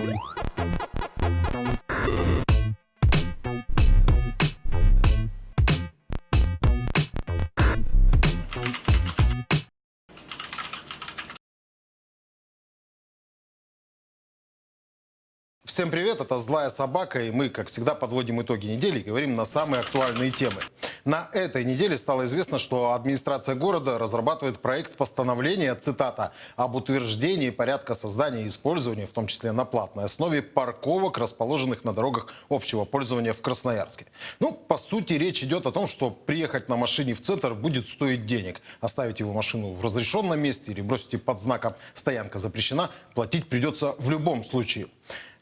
Thank you. Всем привет, это «Злая собака», и мы, как всегда, подводим итоги недели и говорим на самые актуальные темы. На этой неделе стало известно, что администрация города разрабатывает проект постановления, цитата, об утверждении порядка создания и использования, в том числе на платной основе, парковок, расположенных на дорогах общего пользования в Красноярске. Ну, по сути, речь идет о том, что приехать на машине в центр будет стоить денег. Оставить его машину в разрешенном месте или бросить под знаком «стоянка запрещена» платить придется в любом случае.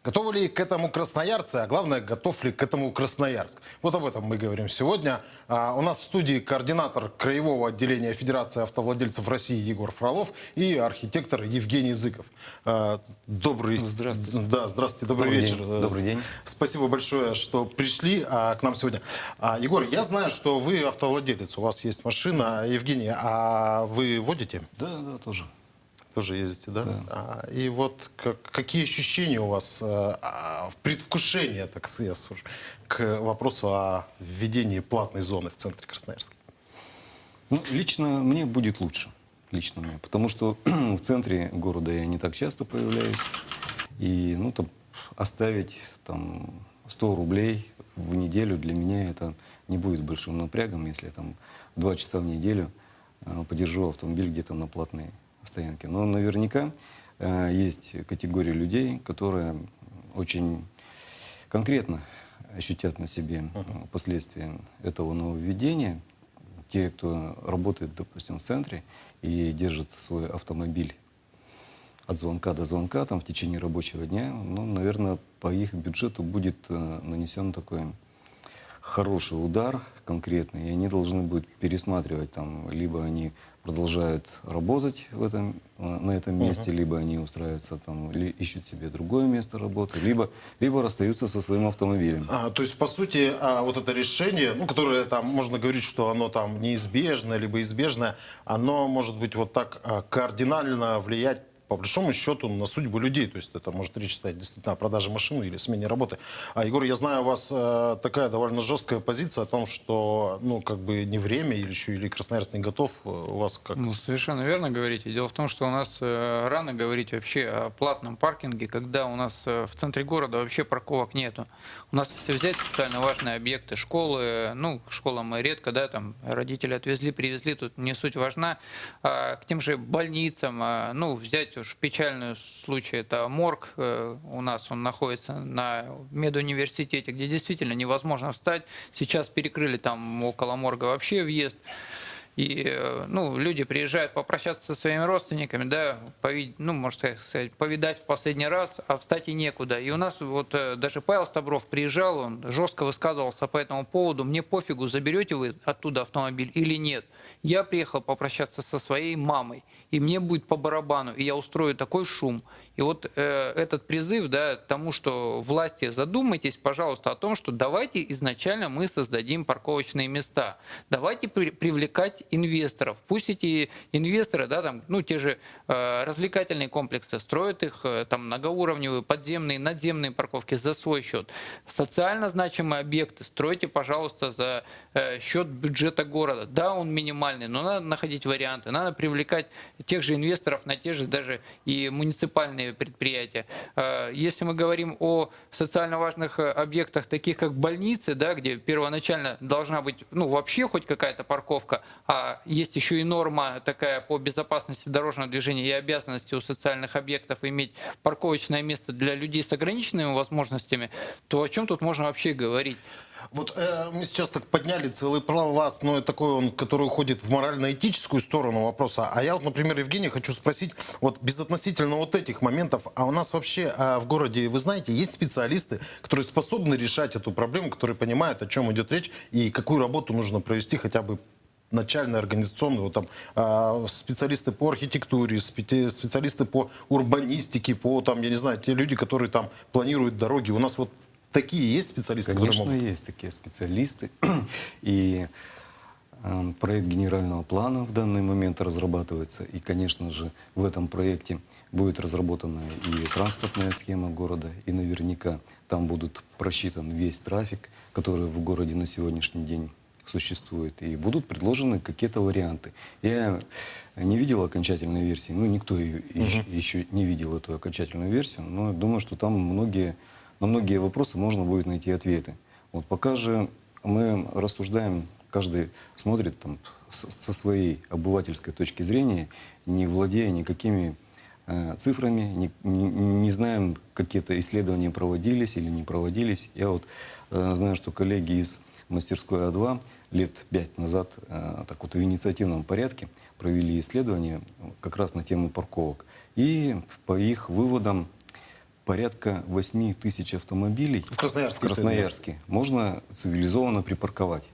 Готовы ли к этому красноярцы, а главное, готов ли к этому Красноярск? Вот об этом мы говорим сегодня. А, у нас в студии координатор Краевого отделения Федерации автовладельцев России Егор Фролов и архитектор Евгений Зыков. А, добрый, Здравствуйте. Да, здравствуйте, добрый, Добрый вечер. день. Добрый день. Спасибо большое, что пришли а, к нам сегодня. А, Егор, я знаю, что вы автовладелец, у вас есть машина. Евгений, а вы водите? Да, да, тоже. Тоже ездите, да? А, и вот как- какие ощущения у вас, э, а, предвкушение, так сказать, скажу, к вопросу о введении платной зоны в центре Красноярска? Ну, лично мне будет лучше. Лично мне. Потому что в центре города я не так часто появляюсь. И, ну, там, оставить там 100 рублей в неделю для меня это не будет большим напрягом, если я там два часа в неделю э, подержу автомобиль где-то на платной стоянке. Но наверняка э, есть категория людей, которые очень конкретно ощутят на себе э, последствия этого нововведения. Те, кто работает, допустим, в центре и держит свой автомобиль от звонка до звонка там, в течение рабочего дня, ну, наверное, по их бюджету будет э, нанесен такой хороший удар конкретный, и они должны будут пересматривать, там, либо они продолжают работать в этом, э, на этом месте, либо они устраиваются там, или ищут себе другое место работы, либо, либо расстаются со своим автомобилем. А, то есть, по сути, а, вот это решение, ну, которое там, можно говорить, что оно там неизбежное, либо избежное, оно может быть вот так а, кардинально влиять по большому счету на судьбу людей. То есть это может речь стоять действительно о продаже машины или смене работы. А, Егор, я знаю, у вас э, такая довольно жесткая позиция о том, что, ну, как бы не время или еще, или Красноярск не готов. Э, У вас как? Ну, совершенно верно говорите. Дело в том, что у нас э, рано говорить вообще о платном паркинге, когда у нас э, в центре города вообще парковок нету. У нас, если взять социально важные объекты, школы, ну, к школам мы редко, да, там родители отвезли, привезли, тут не суть важна. А к тем же больницам, а, ну, взять уж печальный случай, это морг э, у нас, он находится на медуниверситете, где действительно невозможно встать. Сейчас перекрыли там около морга вообще въезд. И э, ну, люди приезжают попрощаться со своими родственниками, да, повид- ну, можно сказать, повидать в последний раз, а встать и некуда. И у нас вот э, даже Павел Стабров приезжал, он жестко высказывался по этому поводу. Мне пофигу, заберете вы оттуда автомобиль или нет. Я приехал попрощаться со своей мамой, и мне будет по барабану, и я устрою такой шум. И вот э, этот призыв да, тому, что власти задумайтесь, пожалуйста, о том, что давайте изначально мы создадим парковочные места. Давайте при- привлекать инвесторов. Пусть эти инвесторы, да, там, ну, те же э, развлекательные комплексы, строят их э, там многоуровневые, подземные, надземные парковки за свой счет. Социально значимые объекты стройте, пожалуйста, за счет бюджета города. Да, он минимальный, но надо находить варианты. Надо привлекать тех же инвесторов на те же даже и муниципальные предприятия. Э, Если мы говорим о социально важных э, объектах, таких как больницы, да, где первоначально должна быть ну, вообще хоть какая-то парковка, а есть еще и норма такая по безопасности дорожного движения и обязанности у социальных объектов иметь парковочное место для людей с ограниченными возможностями, то о чем тут можно вообще говорить? Вот э, мы сейчас так подняли целый пласт, но такой он, который уходит в морально-этическую сторону вопроса. А я вот, например, Евгений, хочу спросить, вот безотносительно вот этих моментов, а у нас вообще э, в городе, вы знаете, есть специалисты, которые способны решать эту проблему, которые понимают, о чем идет речь и какую работу нужно провести хотя бы начальную организационную, вот там э, специалисты по архитектуре, спе- специалисты по урбанистике, по там, я не знаю, те люди, которые там планируют дороги. У нас вот такие есть специалисты, Конечно, могут? есть такие специалисты. И э, проект генерального плана в данный момент разрабатывается. И, конечно же, в этом проекте будет разработана и транспортная схема города, и наверняка там будут просчитан весь трафик, который в городе на сегодняшний день существует, и будут предложены какие-то варианты. Я не видел окончательной версии, ну, никто ее еще, еще не видел эту окончательную версию, но думаю, что там многие, на многие вопросы можно будет найти ответы. Вот пока же мы рассуждаем, каждый смотрит там со своей обывательской точки зрения, не владея никакими э, цифрами, не, не- не знаем, какие-то исследования проводились или не проводились. Я вот э, знаю, что коллеги из мастерской А2 лет пять назад э, так вот в инициативном порядке провели исследование как раз на тему парковок. И по их выводам порядка 8 тысяч автомобилей В Красноярске, в Красноярске можно цивилизованно припарковать.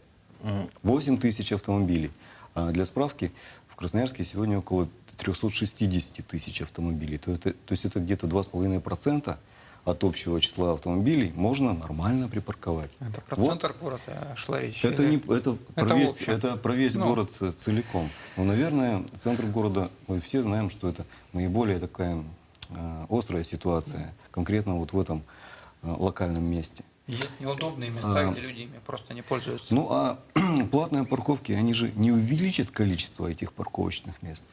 8 тысяч автомобилей. А для справки, в Красноярске сегодня около 360 тысяч автомобилей. То, это, то есть это где-то 2,5% от общего числа автомобилей можно нормально припарковать. Это про Вот. центр города шла речь. Это, или- не, это, про Это весь, общее. это про весь Ну. город э, целиком. Но, наверное, центр города, мы все знаем, что это наиболее такая э, острая ситуация, конкретно вот в этом э, локальном месте. Есть неудобные места, А. где люди ими просто не пользуются. Ну а платные парковки, они же не увеличат количество этих парковочных мест.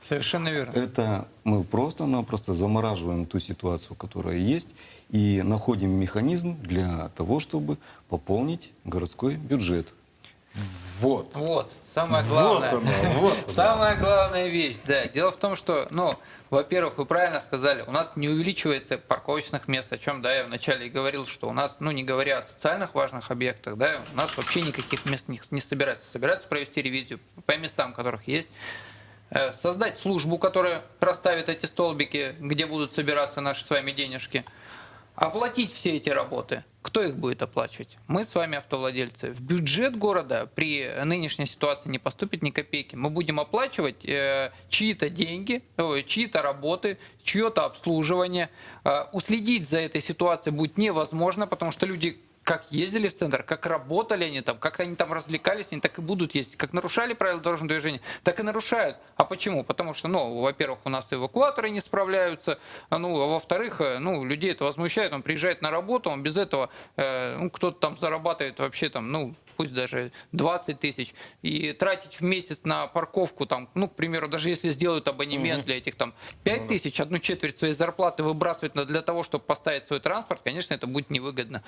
Совершенно верно. Это мы просто-напросто замораживаем ту ситуацию, которая есть, и находим механизм для того, чтобы пополнить городской бюджет. Вот. Вот, самое главное. Вот оно, вот оно. Самая главная вещь, да. Дело в том, что, ну, во-первых, вы правильно сказали, у нас не увеличивается парковочных мест, о чем, да, я вначале и говорил, что у нас, ну, не говоря о социальных важных объектах, да, у нас вообще никаких мест не, не собирается. Собирается провести ревизию по местам, которых есть, э, создать службу, которая расставит эти столбики, где будут собираться наши с вами денежки, оплатить все эти работы. Кто их будет оплачивать? Мы с вами автовладельцы. В бюджет города при нынешней ситуации не поступит ни копейки. Мы будем оплачивать э, чьи-то деньги, ой, чьи-то работы, чье-то обслуживание. Э, уследить за этой ситуацией будет невозможно, потому что люди как ездили в центр, как работали они там, как они там развлекались, они так и будут ездить. Как нарушали правила дорожного движения, так и нарушают. А почему? Потому что, ну, во-первых, у нас эвакуаторы не справляются, а, ну, а во-вторых, э, ну, людей это возмущает, он приезжает на работу, он без этого, э, ну, кто-то там зарабатывает вообще там, ну, пусть даже 20 тысяч, и тратить в месяц на парковку, там, ну, к примеру, даже если сделают абонемент для этих там 5 тысяч, одну четверть своей зарплаты выбрасывать на- для того, чтобы поставить свой транспорт, конечно, это будет невыгодно.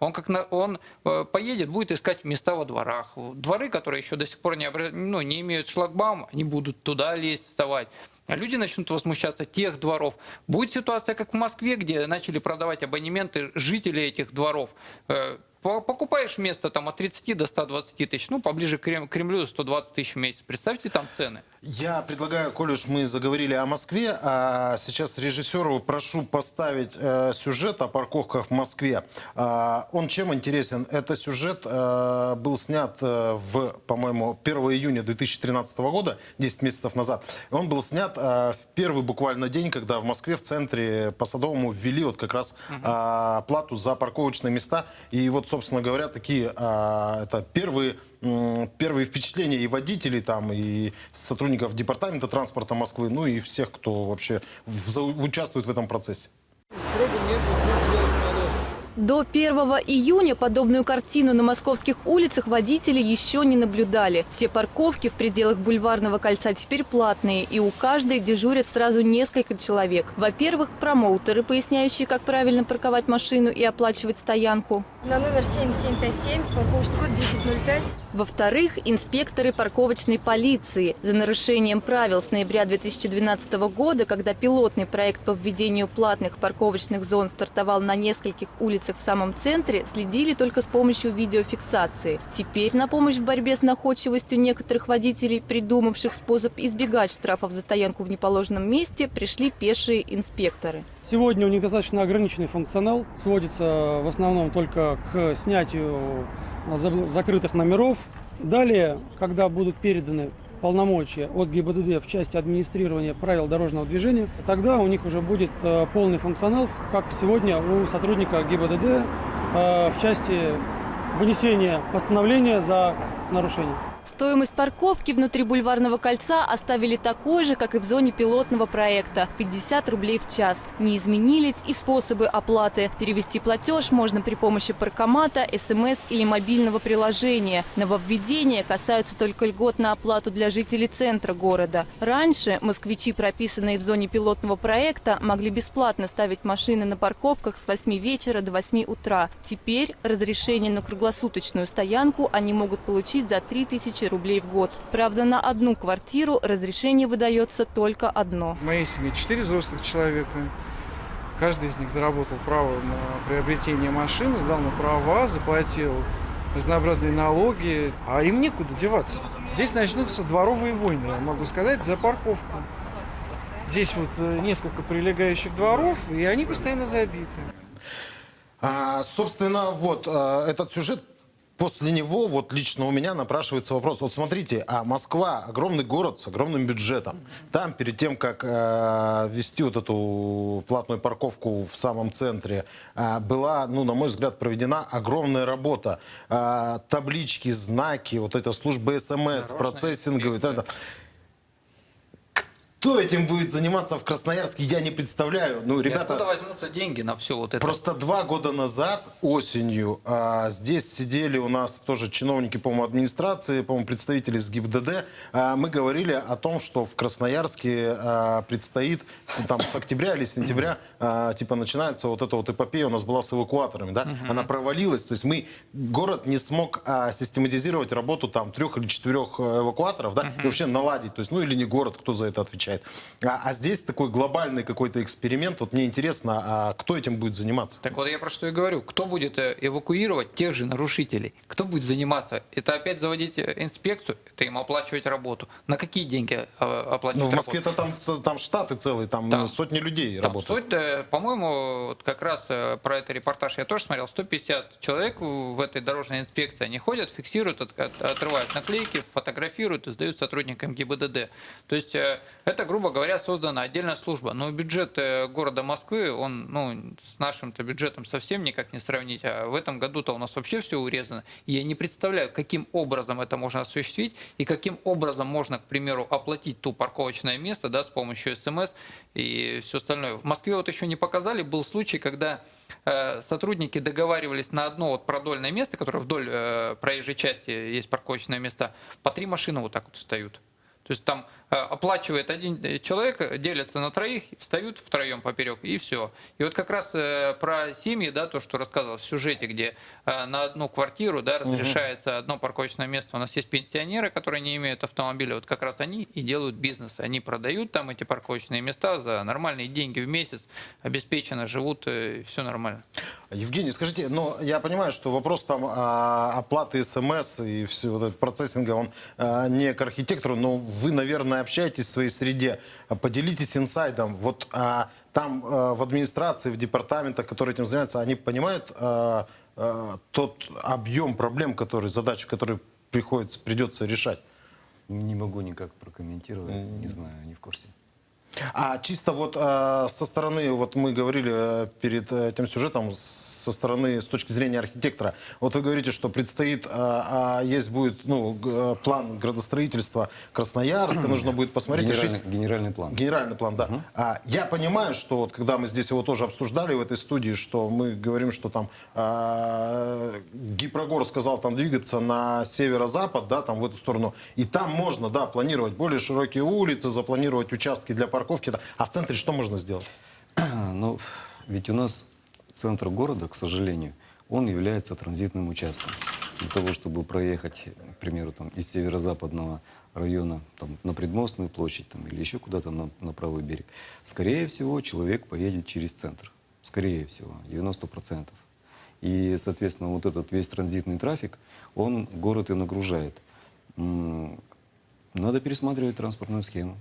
Он, как на, он э, поедет, будет искать места во дворах. Дворы, которые еще до сих пор не, обра- ну, не имеют шлагбаума, они будут туда лезть, вставать. А люди начнут возмущаться тех дворов. Будет ситуация, как в Москве, где начали продавать абонементы жители этих дворов. Э, по- Покупаешь место там от 30 до 120 тысяч, ну, поближе к Крем- Кремлю 120 тысяч в месяц. Представьте там цены. Я предлагаю, коль уж мы заговорили о Москве, а сейчас режиссеру прошу поставить э, сюжет о парковках в Москве. А, он чем интересен? Это сюжет э, был снят э, в, по-моему, 1 июня 2013 года, 10 месяцев назад. Он был снят э, в первый буквально день, когда в Москве в центре по Садовому ввели вот как раз а, плату за парковочные места. И вот, собственно говоря, такие а, это первые первые впечатления и водителей там, и сотрудников департамента транспорта Москвы, ну и всех, кто вообще в- участвует в этом процессе. До 1 июня подобную картину на московских улицах водители еще не наблюдали. Все парковки в пределах бульварного кольца теперь платные, и у каждой дежурят сразу несколько человек. Во-первых, промоутеры, поясняющие, как правильно парковать машину и оплачивать стоянку. На номер 7757, парковочный код 1005. Во-вторых, инспекторы парковочной полиции. За нарушением правил с ноября 2012 года, когда пилотный проект по введению платных парковочных зон стартовал на нескольких улицах в самом центре, следили только с помощью видеофиксации. Теперь на помощь в борьбе с находчивостью некоторых водителей, придумавших способ избегать штрафов за стоянку в неположенном месте, пришли пешие инспекторы. Сегодня у них достаточно ограниченный функционал, сводится в основном только к снятию за- закрытых номеров. Далее, когда будут переданы полномочия от ГИБДД в части администрирования правил дорожного движения, тогда у них уже будет э, полный функционал, как сегодня у сотрудника ГИБДД э, в части вынесения постановления за нарушение. Стоимость парковки внутри бульварного кольца оставили такой же, как и в зоне пилотного проекта – 50 рублей в час. Не изменились и способы оплаты. Перевести платеж можно при помощи паркомата, СМС или мобильного приложения. Нововведения касаются только льгот на оплату для жителей центра города. Раньше москвичи, прописанные в зоне пилотного проекта, могли бесплатно ставить машины на парковках с 8 вечера до 8 утра. Теперь разрешение на круглосуточную стоянку они могут получить за 3000 рублей в год. Правда, на одну квартиру разрешение выдается только одно. В моей семье четыре взрослых человека. Каждый из них заработал право на приобретение машины, сдал на права, заплатил разнообразные налоги, а им некуда деваться. Здесь начнутся дворовые войны, я могу сказать, за парковку. Здесь вот э, несколько прилегающих дворов, и они постоянно забиты. А, собственно, вот а, этот сюжет После него, вот лично у меня напрашивается вопрос. Вот смотрите, а Москва огромный город с огромным бюджетом. Там перед тем, как э, ввести вот эту платную парковку в самом центре, э, была, ну, на мой взгляд, проведена огромная работа. Э, таблички, знаки, вот эта служба СМС, процессинговый. вот это. Кто этим будет заниматься в Красноярске, я не представляю. Ну, И ребята... откуда возьмутся деньги на все вот это? Просто два года назад, осенью, а, здесь сидели у нас тоже чиновники, по-моему, администрации, по-моему, представители с ГИБДД. А, мы говорили о том, что в Красноярске а, предстоит, ну, там, с октября или сентября, а, типа, начинается вот эта вот эпопея у нас была с эвакуаторами, да? Она провалилась, то есть мы, город не смог а, систематизировать работу там трех или четырех э, эвакуаторов, да, и вообще наладить, то есть, ну, или не город, кто за это отвечает. А, а здесь такой глобальный какой-то эксперимент, вот мне интересно, а кто этим будет заниматься? Так вот я про что и говорю. Кто будет э, эвакуировать тех же нарушителей? Кто будет заниматься? Это опять заводить э, инспекцию? Это им оплачивать работу. На какие деньги э, оплачивать Ну, в? Москве-то там, там штаты целые, там Там- сотни людей Там работают. суть, по-моему, вот как раз про это репортаж я тоже смотрел, 150 человек в этой дорожной инспекции, они ходят, фиксируют, от- от- отрывают наклейки, фотографируют и сдают сотрудникам ГИБДД. То есть э, это, грубо говоря, создана отдельная служба. Но бюджет э, города Москвы, он ну, с нашим-то бюджетом совсем никак не сравнить. А в этом году-то у нас вообще все урезано. Я не представляю, каким образом это можно осуществить и каким образом можно, к примеру, оплатить ту парковочное место да, с помощью СМС и все остальное. В Москве вот еще не показали, был случай, когда э, сотрудники договаривались на одно вот продольное место, которое вдоль э, проезжей части есть парковочные места, по три машины вот так вот встают. То есть там оплачивает один э, человек, э, делятся на троих, встают втроем поперек, и все. И вот как раз э, про семьи, да, то, что рассказывал в сюжете, где э, на одну квартиру, да, разрешается одно парковочное место. У нас есть пенсионеры, которые не имеют автомобиля, вот как раз они и делают бизнес. Они продают там эти парковочные места за нормальные деньги в месяц, обеспеченно живут, все нормально. Евгений, скажите, ну, я понимаю, что вопрос там а, оплаты СМС и все вот этот процессинга, он не к архитектору, но вы, наверное, общаетесь в своей среде. А Поделитесь инсайдом. Вот а, там а, в администрации, в департаментах, которые этим занимаются, они понимают а, а, тот объем проблем, которые, задач, которые приходится, придется решать? Не могу никак прокомментировать, не знаю, не в курсе. А чисто вот э, со стороны, вот мы говорили э, перед э, этим сюжетом, со стороны, с точки зрения архитектора, вот вы говорите, что предстоит, э, а есть будет ну, э, план градостроительства Красноярска, нужно будет посмотреть, решить. Генеральный, генеральный план. Генеральный план, да. А, я понимаю, что вот когда мы здесь его тоже обсуждали в этой студии, что мы говорим, что там а, Гипрогор сказал там двигаться на северо-запад, да, там в эту сторону, и там можно, да, планировать более широкие улицы, запланировать участки для парковки, да. а в центре что можно сделать? Но ведь у нас центр города, к сожалению, он является транзитным участком. Для того, чтобы проехать, к примеру, там, из северо-западного района там, на Предмостную площадь там, или еще куда-то на, на правый берег, скорее всего, человек поедет через центр. Скорее всего, 90%. И, соответственно, вот этот весь транзитный трафик, он город и нагружает. Надо пересматривать транспортную схему.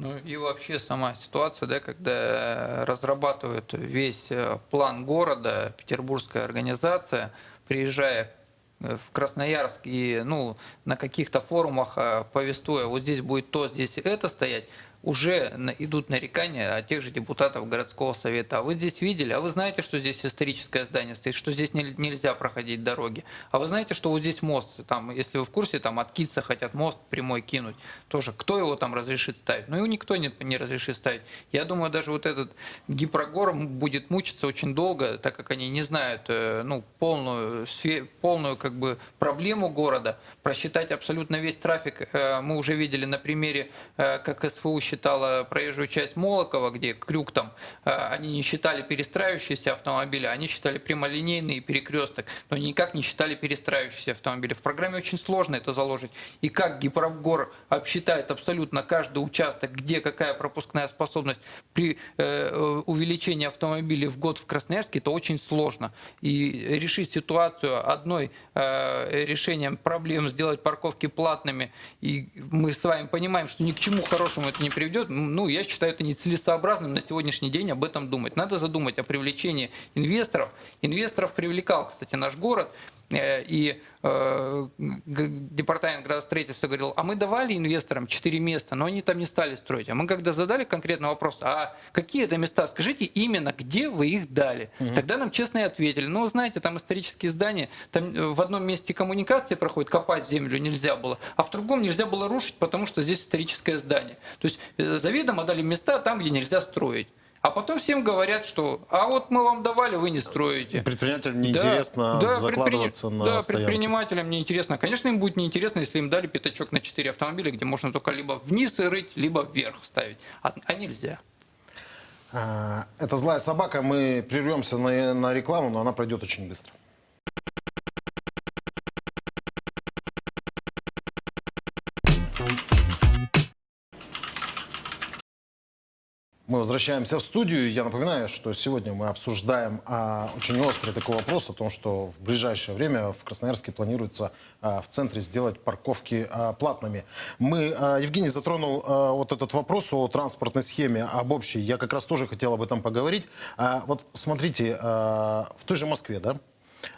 Ну и вообще сама ситуация, да, когда разрабатывают весь э, план города, петербургская организация, приезжая э, в Красноярск и ну, на каких-то форумах э, повествуя, вот здесь будет то, здесь это стоять, уже идут нарекания от тех же депутатов городского совета. А вы здесь видели, а вы знаете, что здесь историческое здание стоит, что здесь нель- нельзя проходить дороги. А вы знаете, что вот здесь мост, там, если вы в курсе, там от Китца хотят мост прямой кинуть. Тоже, кто его там разрешит ставить? Ну, его никто не, не разрешит ставить. Я думаю, даже вот этот гипрогор будет мучиться очень долго, так как они не знают, э, ну, полную, полную, как бы, проблему города, просчитать абсолютно весь трафик. э, Мы уже видели на примере, э, как СФУ считала проезжую часть Молокова, где крюк там, э, они не считали перестраивающиеся автомобили, они считали прямолинейный перекресток, но никак не считали перестраивающиеся автомобили. В программе очень сложно это заложить. И как Гипрогор обсчитает абсолютно каждый участок, где какая пропускная способность при э, э, увеличении автомобилей в год в Красноярске, это очень сложно. И решить ситуацию одной э, решением проблем, сделать парковки платными, и мы с вами понимаем, что ни к чему хорошему это не приведет, ну, я считаю это нецелесообразным на сегодняшний день об этом думать. Надо задумать о привлечении инвесторов. Инвесторов привлекал, кстати, наш город, и э, департамент градостроительства говорил, а мы давали инвесторам 4 места, но они там не стали строить. А мы когда задали конкретный вопрос, а какие это места, скажите именно, где вы их дали. Тогда нам честно и ответили, ну, знаете, там исторические здания, там э, в одном месте коммуникации проходит, копать землю нельзя было, а в другом нельзя было рушить, потому что здесь историческое здание. То есть э, заведомо дали места там, где нельзя строить. А потом всем говорят, что а вот мы вам давали, вы не строите. Предпринимателям неинтересно да, закладываться предприним- на Да, стоянки. предпринимателям неинтересно. Конечно, им будет неинтересно, если им дали пятачок на 4 автомобиля, где можно только либо вниз и рыть, либо вверх ставить. А, а нельзя. А, Это «Злая собака». Мы прервемся на, на рекламу, но она пройдет очень быстро. Мы возвращаемся в студию. Я напоминаю, что сегодня мы обсуждаем а, очень острый такой вопрос о том, что в ближайшее время в Красноярске планируется а, в центре сделать парковки а, платными. Мы, а, Евгений затронул а, вот этот вопрос о транспортной схеме, об общей. Я как раз тоже хотел об этом поговорить. А, вот смотрите, а, в той же Москве, да,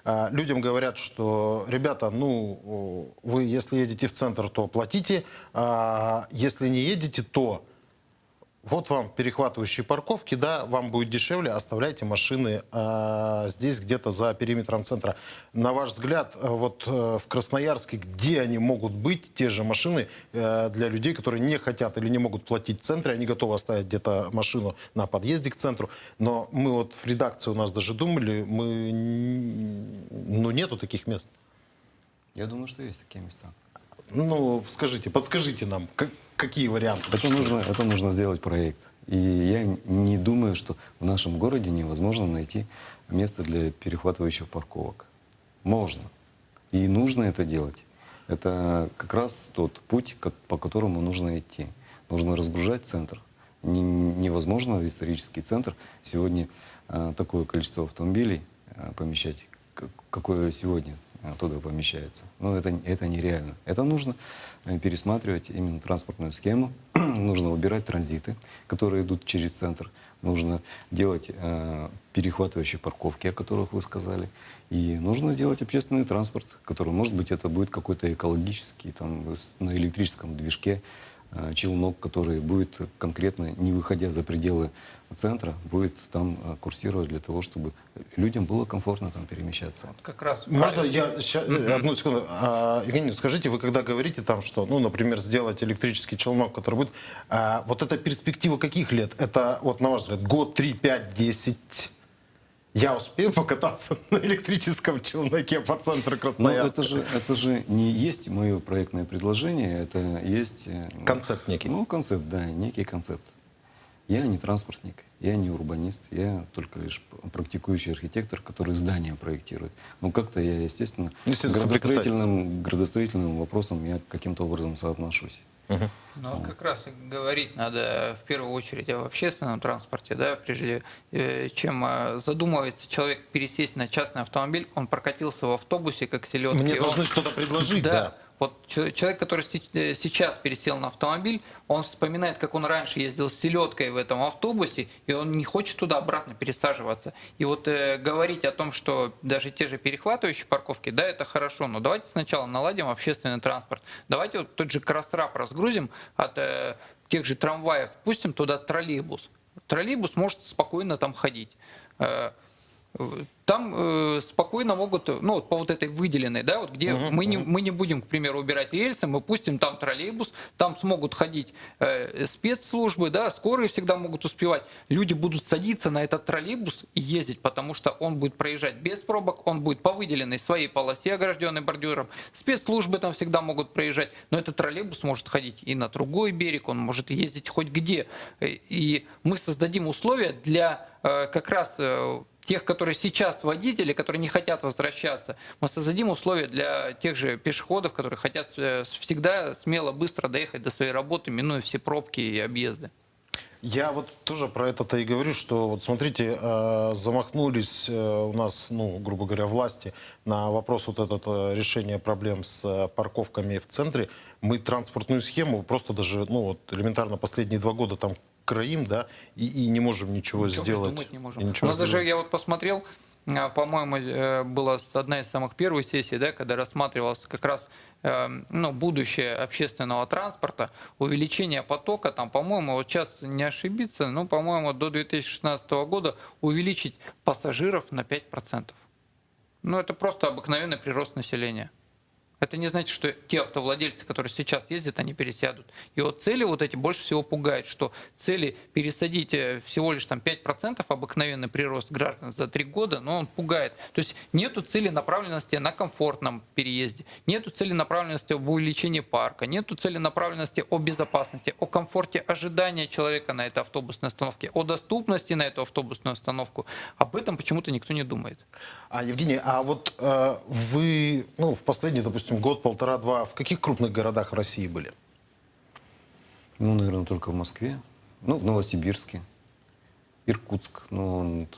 а, Людям говорят, что, ребята, ну, вы, если едете в центр, то платите, а если не едете, то вот вам перехватывающие парковки, да, вам будет дешевле, оставляйте машины а, здесь, где-то за периметром центра. На ваш взгляд, э, вот э, в Красноярске, где они могут быть, те же машины э, для людей, которые не хотят или не могут платить в центре, они готовы оставить где-то машину на подъезде к центру, но мы вот в редакции у нас даже думали, мы, ну, нету таких мест. Я думаю, что есть такие места. Ну, скажите, подскажите нам, как- какие варианты? Это нужно, это нужно сделать проект. И я не думаю, что в нашем городе невозможно найти место для перехватывающих парковок. Можно. И нужно это делать. Это как раз тот путь, ко- по которому нужно идти. Нужно разгружать центр. Не- невозможно в исторический центр сегодня а, такое количество автомобилей а, помещать, как- какое сегодня туда помещается. Но это, это нереально. Это нужно э, пересматривать именно транспортную схему. нужно выбирать транзиты, которые идут через центр. Нужно делать э, перехватывающие парковки, о которых вы сказали. И нужно делать общественный транспорт, который, может быть, это будет какой-то экологический, там, на электрическом движке, челнок, который будет конкретно, не выходя за пределы центра, будет там э, курсировать для того, чтобы людям было комфортно там перемещаться. Как раз. Можно я ща- э, одну секунду? А, Евгений, скажите, вы когда говорите там, что, ну, например, сделать электрический челнок, который будет, а, вот это перспектива каких лет? Это, вот на ваш взгляд, год, три, пять, десять? Я успею покататься на электрическом челноке по центру Но Красноярска? Ну, это же, это же не есть мое проектное предложение, это есть... э, Концепт некий. Ну, концепт, да, некий концепт. Я не транспортник, я не урбанист, я только лишь практикующий архитектор, который здания проектирует. Ну, как-то я, естественно, Естественно, градостроительным, градостроительным вопросам я каким-то образом соотношусь. Ну, вот как раз говорить надо в первую очередь об общественном транспорте, да, прежде э, чем э, задумывается человек пересесть на частный автомобиль, он прокатился в автобусе, как селедки. Мне он- должны что-то предложить, да. Вот чел- человек, который э, сейчас пересел на автомобиль, он вспоминает, как он раньше ездил с селедкой в этом автобусе, и он не хочет туда обратно пересаживаться. И вот э, говорить о том, что даже те же перехватывающие парковки, да, это хорошо, но давайте сначала наладим общественный транспорт. Давайте вот тот же кросрап разгрузим от э, тех же трамваев, пустим туда троллейбус. Троллейбус может спокойно там ходить. Э, там э, спокойно могут, ну вот по вот этой выделенной, да, вот где мы, не, мы не будем, к примеру, убирать рельсы, мы пустим там троллейбус, там смогут ходить э, спецслужбы, да, скорые всегда могут успевать. Люди будут садиться на этот троллейбус и ездить, потому что он будет проезжать без пробок, он будет по выделенной своей полосе, огражденной бордюром. Спецслужбы там всегда могут проезжать, но этот троллейбус может ходить и на другой берег, он может ездить хоть где. Э, И мы создадим условия для э, как раз э, тех, которые сейчас водители, которые не хотят возвращаться, мы создадим условия для тех же пешеходов, которые хотят э, всегда смело, быстро доехать до своей работы, минуя все пробки и объезды. Я вот тоже про это-то и говорю, что вот смотрите, э, замахнулись э, у нас, ну, грубо говоря, власти на вопрос вот этот э, решения проблем с парковками в центре. Мы транспортную схему просто даже, ну, вот элементарно последние два года там краим, да, и, и не можем ничего, Ничего сделать. не можем. И У ничего нас даже, я вот посмотрел, а, по-моему, э, была одна из самых первых сессий, да, когда рассматривалось как раз э, ну, будущее общественного транспорта, увеличение потока, там, по-моему, вот сейчас не ошибиться, ну, по-моему, до 2016 года увеличить пассажиров на 5%. Ну, это просто обыкновенный прирост населения. Это не значит, что те автовладельцы, которые сейчас ездят, они пересядут. И вот цели вот эти больше всего пугают, что цели пересадить э, всего лишь там 5% обыкновенный прирост граждан за три года, но он пугает. То есть нету цели направленности на комфортном переезде, нету цели направленности в увеличении парка, нету цели направленности о безопасности, о комфорте ожидания человека на этой автобусной остановке, о доступности на эту автобусную остановку. Об этом почему-то никто не думает. А, Евгений, а вот э, вы, ну, в последний, допустим, год, полтора-два, в каких крупных городах в России были? Ну, наверное, только в Москве. Ну, в Новосибирске. Иркутск, ну, он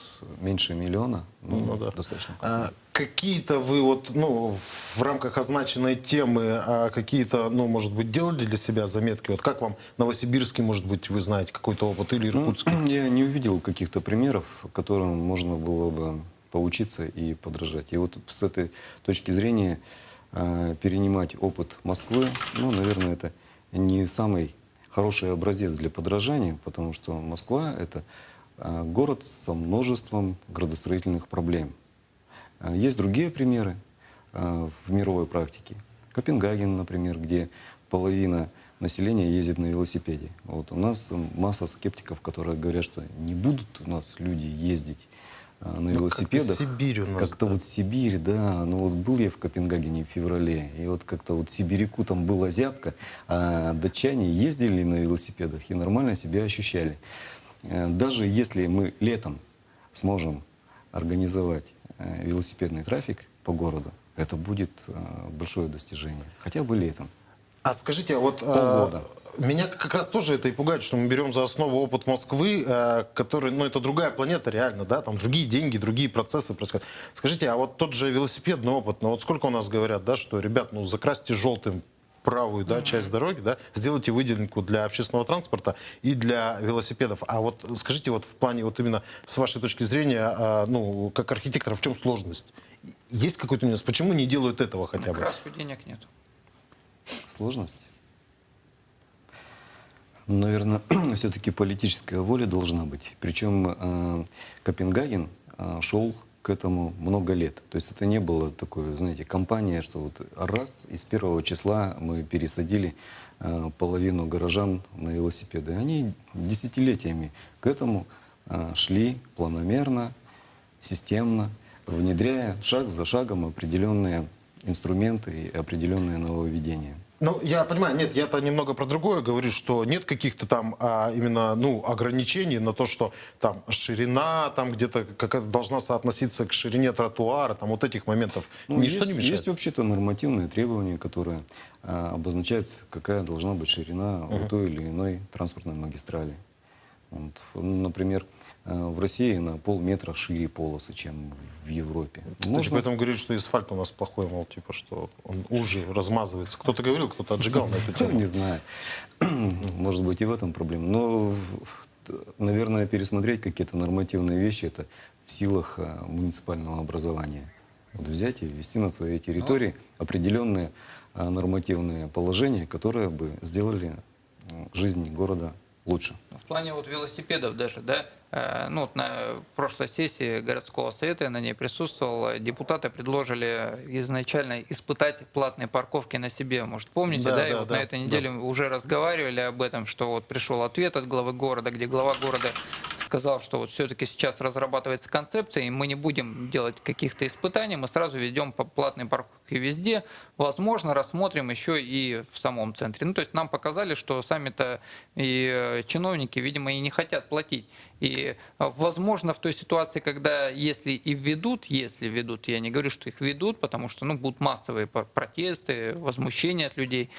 меньше миллиона, ну, Ну да. достаточно. А, какие-то вы вот, ну, в рамках означенной темы, а, какие-то, ну, может быть, делали для себя заметки? Вот как вам Новосибирский, может быть, вы знаете какой-то опыт или Ну, Иркутский? я не увидел каких-то примеров, которым можно было бы поучиться и подражать. И вот с этой точки зрения э, перенимать опыт Москвы, ну, наверное, это не самый хороший образец для подражания, потому что Москва — это э, город со множеством градостроительных проблем. Э, Есть другие примеры в мировой практике. Копенгаген, например, где половина населения ездит на велосипеде. Вот у нас масса скептиков, которые говорят, что не будут у нас люди ездить э, на Ну, велосипедах. как-то Сибирь у нас, Как-то да. вот Сибирь, да. Ну вот был я в Копенгагене в феврале, и вот как-то вот сибиряку там была зябка, а датчане ездили на велосипедах и нормально себя ощущали. Э, Даже если мы летом сможем организовать э, велосипедный трафик по городу, это будет э, большое достижение. Хотя бы летом. А скажите, а вот э, Полгода. меня как раз тоже это и пугает, что мы берем за основу опыт Москвы, э, который, ну, это другая планета реально, да, там другие деньги, другие процессы происходят. Скажите, а вот тот же велосипедный опыт, ну, вот сколько у нас говорят, да, что, ребят, ну, закрасьте желтым правую да, часть дороги, да, сделайте выделенку для общественного транспорта и для велосипедов. А вот скажите, вот в плане вот именно с вашей точки зрения, а, ну, как архитектора, в чем сложность? Есть какой-то нюанс? Почему не делают этого хотя На бы? краску денег нет. Сложность? Наверное, все-таки политическая воля должна быть. Причем э, Копенгаген э, шел к этому много лет. То есть это не было такое, знаете, компания, что вот раз из первого числа мы пересадили э, половину горожан на велосипеды. Они десятилетиями к этому шли планомерно, системно, внедряя шаг за шагом определенные инструменты и определенные нововведения. Ну, я понимаю, нет, я-то немного про другое говорю, что нет каких-то там а, именно, ну, ограничений на то, что там ширина там где-то какая должна соотноситься к ширине тротуара, там вот этих моментов. Ну, Ничто есть, не мешает. Есть вообще-то нормативные требования, которые а, обозначают, какая должна быть ширина у той или иной транспортной магистрали. Вот, например, в России на полметра шире полосы, чем в Европе. Кстати, Можно- поэтому говорили, что асфальт у нас плохой, мол, типа, что он уже размазывается. Кто-то говорил, кто-то отжигал на эту Ну, тему. Не знаю. Может быть, и в этом проблема. Но, наверное, пересмотреть какие-то нормативные вещи, это в силах э, муниципального образования. Вот взять и ввести на своей территории определенные э, нормативные положения, которые бы сделали жизнь города лучше. В плане вот велосипедов даже, да, э, ну вот на прошлой сессии городского совета, я на ней присутствовал, э, депутаты предложили изначально испытать платные парковки на себе. Может, помните, Да, да, и да, вот да, на этой неделе мы уже разговаривали об этом, что вот пришел ответ от главы города, где глава города сказал, что вот все-таки сейчас разрабатывается концепция, и мы не будем делать каких-то испытаний, мы сразу ведем платные парковки везде, возможно, рассмотрим еще и в самом центре. Ну, то есть нам показали, что сами-то и э, чиновники, видимо, и не хотят платить. И, э, возможно, в той ситуации, когда если и введут, если введут, я не говорю, что их ведут, потому что ну, будут массовые пр- протесты, возмущения от людей,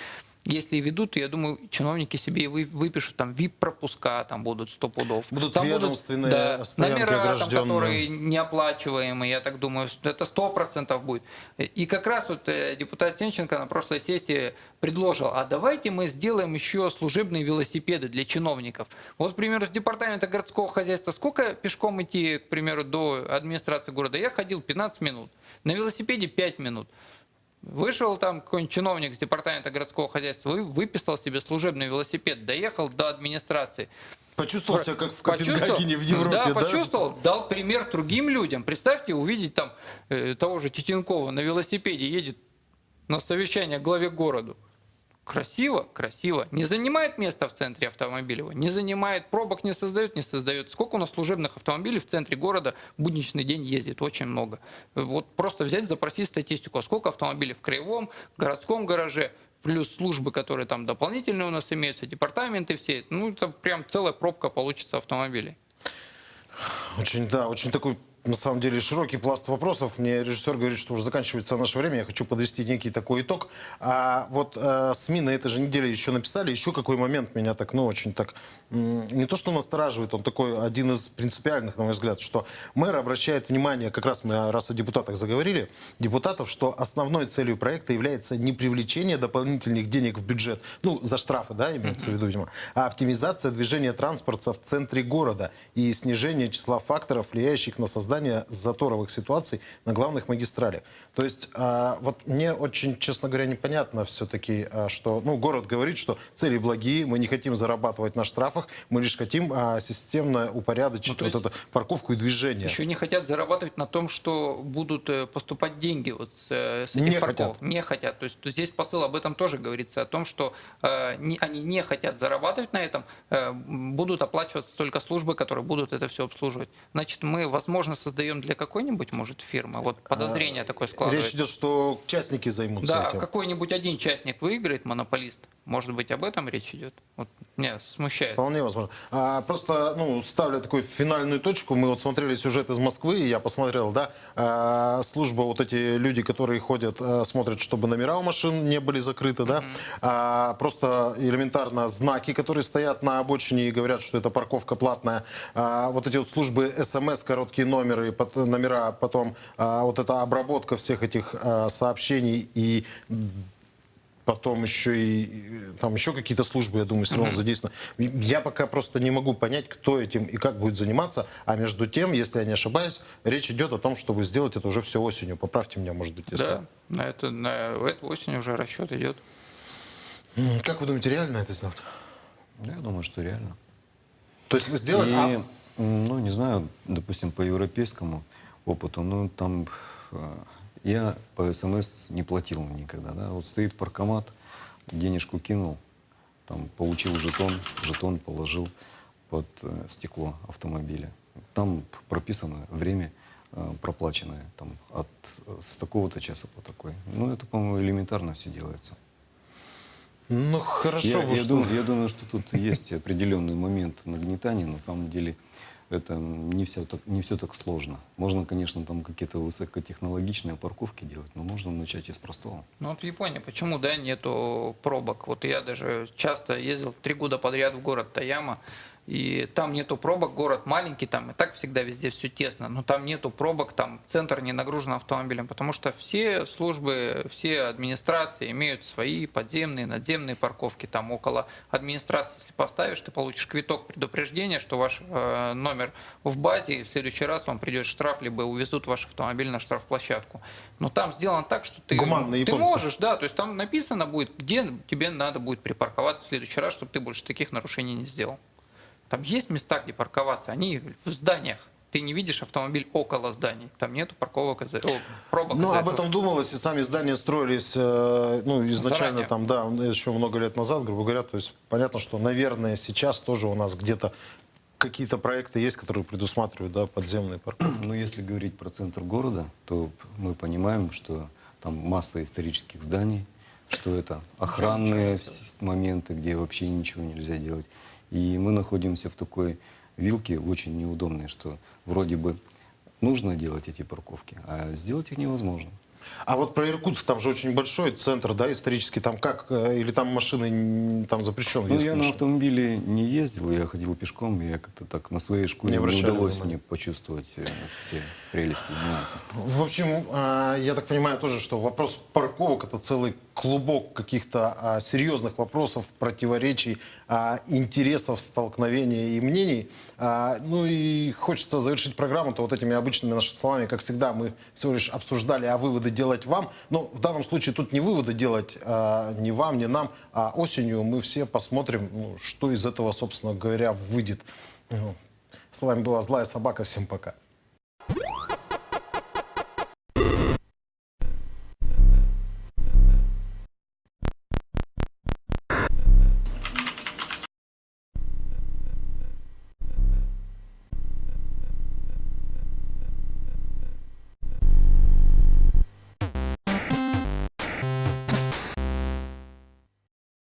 если и ведут, то я думаю, чиновники себе вы- выпишут там VIP-пропуска, там будут 100 пудов. Будут там ведомственные да, стоянки номера, там, которые неоплачиваемые, я так думаю, это сто процентов будет. И как раз вот э, депутат Сенченко на прошлой сессии предложил, а давайте мы сделаем еще служебные велосипеды для чиновников. Вот, к примеру, с департамента городского хозяйства сколько пешком идти, к примеру, до администрации города? Я ходил 15 минут, на велосипеде 5 минут. Вышел там какой-нибудь чиновник с департамента городского хозяйства, вы- выписал себе служебный велосипед, доехал до администрации. Почувствовал себя как в? Копенгагене в Европе, да? да? почувствовал, дал пример другим людям. Представьте, увидеть там э, того же Титенкова на велосипеде едет на совещание к главе городу. Красиво, красиво. Не занимает место в центре автомобиля, не занимает, пробок не создает, не создает. Сколько у нас служебных автомобилей в центре города в будничный день ездит? Очень много. Вот просто взять, запросить статистику, а сколько автомобилей в краевом, городском гараже, плюс службы, которые там дополнительные у нас имеются, департаменты все. Ну, это прям целая пробка получится автомобилей. Очень, да, очень такой, на самом деле, широкий пласт вопросов. Мне режиссер говорит, что уже заканчивается наше время. Я хочу подвести некий такой итог. А вот э, СМИ на этой же неделе еще написали. Еще какой момент меня так, ну, очень так... не то, что настораживает, он такой один из принципиальных, на мой взгляд, что мэр обращает внимание, как раз мы раз о депутатах заговорили, депутатов, что основной целью проекта является не привлечение дополнительных денег в бюджет, ну, за штрафы, да, имеется в виду, видимо, а оптимизация движения транспорта в центре города и снижение числа факторов, влияющих на создание заторовых ситуаций на главных магистралях. То есть, а, вот мне очень, честно говоря, непонятно все-таки, а, что, ну, город говорит, что цели благие, мы не хотим зарабатывать на штрафах, мы лишь хотим а, системно упорядочить Ну, вот эту парковку и движение. Еще не хотят зарабатывать на том, что будут э, поступать деньги вот с, э, с этих Не парков. хотят. Не хотят. То есть то здесь посыл об этом тоже говорится, о том, что э, не- они не хотят зарабатывать на этом, э, будут оплачиваться только службы, которые будут это все обслуживать. Значит, мы, возможно, создаем для какой-нибудь, может, фирмы, вот подозрение такое складывается. А, Речь идет, что частники займутся Да, этим. какой-нибудь один частник выиграет, монополист. Может быть, об этом речь идет? Вот меня смущает. Вполне возможно. А, просто, ну, ставлю такую финальную точку. Мы вот смотрели сюжет из Москвы, и я посмотрел, да, а, служба, вот эти люди, которые ходят, а, смотрят, чтобы номера у машин не были закрыты, да, А, просто элементарно знаки, которые стоят на обочине и говорят, что это парковка платная. А, вот эти вот службы СМС, короткие номеры, пот- номера, потом а, вот эта обработка всех этих а, сообщений и потом еще и там еще какие-то службы, я думаю, все равно задействованы. Я пока просто не могу понять, кто этим и как будет заниматься. А между тем, если я не ошибаюсь, речь идет о том, чтобы сделать это уже все осенью. Поправьте меня, может быть, если... Да, на, это, на эту осень уже расчет идет. Как вы думаете, реально это сделать? Я думаю, что реально. То есть вы сделали... И, а, ну, не знаю, допустим, по европейскому опыту, ну, там э, я по СМС не платил никогда, да. Вот стоит паркомат, денежку кинул, там, получил жетон, жетон положил под э, стекло автомобиля. Там прописано время э, проплаченное, там, от, с такого-то часа по такой. Ну, это, по-моему, элементарно все делается. ну, хорошо. Я, я что- думаю, я думаю, что тут есть определенный момент нагнетания. На самом деле это не все так, не все так сложно. Можно, конечно, там какие-то высокотехнологичные парковки делать, но можно начать и с простого. Ну вот в Японии почему, да, нету пробок? Вот я даже часто ездил три года подряд в город Таяма, И там нету пробок, город маленький, там и так всегда везде все тесно, но там нету пробок, там центр не нагружен автомобилем, потому что все службы, все администрации имеют свои подземные, надземные парковки. Там около администрации, если поставишь, ты получишь квиток предупреждения, что ваш э, номер в базе, и в следующий раз вам придет штраф, либо увезут ваш автомобиль на штрафплощадку. Но там сделано так, что ты, ты японцы. можешь, да, то есть там написано будет, где тебе надо будет припарковаться в следующий раз, чтобы ты больше таких нарушений не сделал. Там есть места, где парковаться, они в зданиях. Ты не видишь автомобиль около зданий. Там нету парковок, из-за- о, пробок. Ну, об этом думалось, и сами здания строились, э, ну, изначально Заранее. там, да, еще много лет назад, грубо говоря. То есть понятно, что, наверное, сейчас тоже у нас где-то какие-то проекты есть, которые предусматривают, да, подземные парковки. Но если говорить про центр города, то мы понимаем, что там масса исторических зданий, что это охранные моменты, где вообще ничего нельзя делать. И мы находимся в такой вилке очень неудобной, что вроде бы нужно делать эти парковки, а сделать их невозможно. А вот про Иркутск, там же очень большой центр, да, исторический, там как, э, или там машины там запрещены? Ну, я на автомобиле не ездил, я ходил пешком, и я как-то так на своей шкуре Не не, удалось внимания. мне почувствовать э, все прелести нюансы. В общем, а, я так понимаю тоже, что вопрос парковок это целый клубок каких-то а, серьезных вопросов, противоречий, а, интересов, столкновений и мнений. А, Ну и хочется завершить программу-то вот этими обычными нашими словами. Как всегда, мы всего лишь обсуждали, а выводы делать вам. Но в данном случае тут не выводы делать а, ни вам, ни нам, а осенью мы все посмотрим, ну, что из этого, собственно говоря, выйдет. Ну, С вами была Злая Собака. Всем пока.